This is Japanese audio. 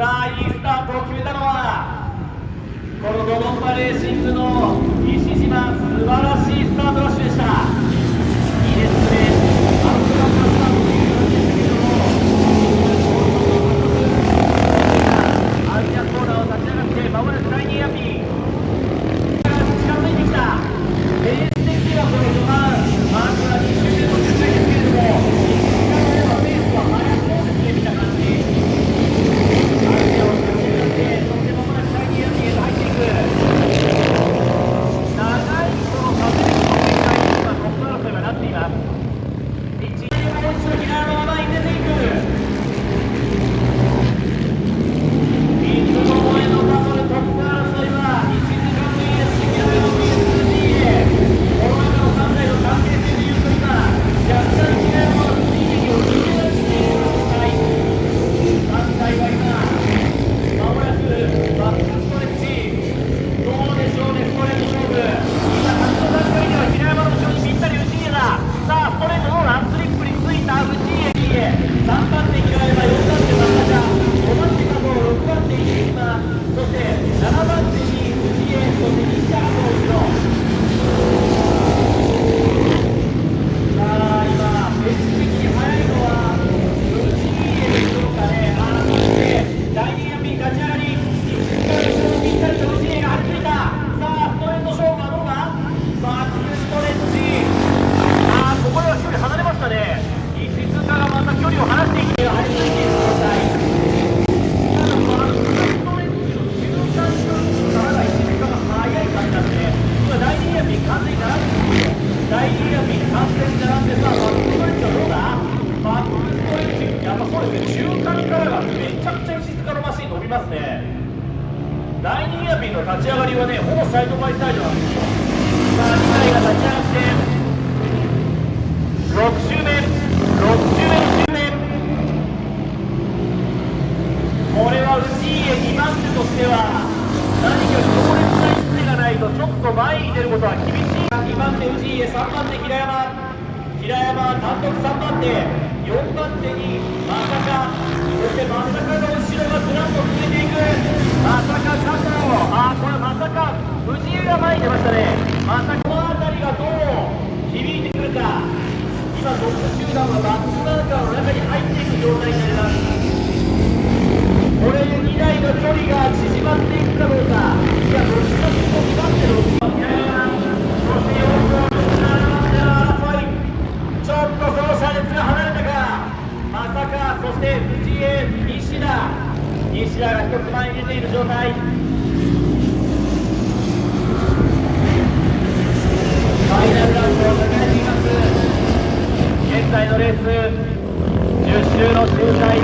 さあいいスタートを決めたのはこのドロンバレーシングの西島素晴らしいスタート完全じゃなくさ、バックストレッチはどうだ？バックストレッチ、やっぱそうですね、中間からがめちゃくちゃ石塚のマシン伸びますね。第2エアピンの立ち上がりはね、ほぼサイドバイサイドなんですよ。さあ、2台が立ち上がって、6周目、6周目1周目。これは内家2番手としては、何か強烈な一手がないと、ちょっと前に出ることは厳しい。藤井へ3番手平山。平山単独3番手。4番手にまさかそしてまさかの後ろがずらっと続いていく。まさか佐藤あこれまさか藤井が前に出ましたね。まさかそして藤江西田。西田が1つ前に出ている状態。ファイナルラウンドを迎えています。現在のレース10周の周回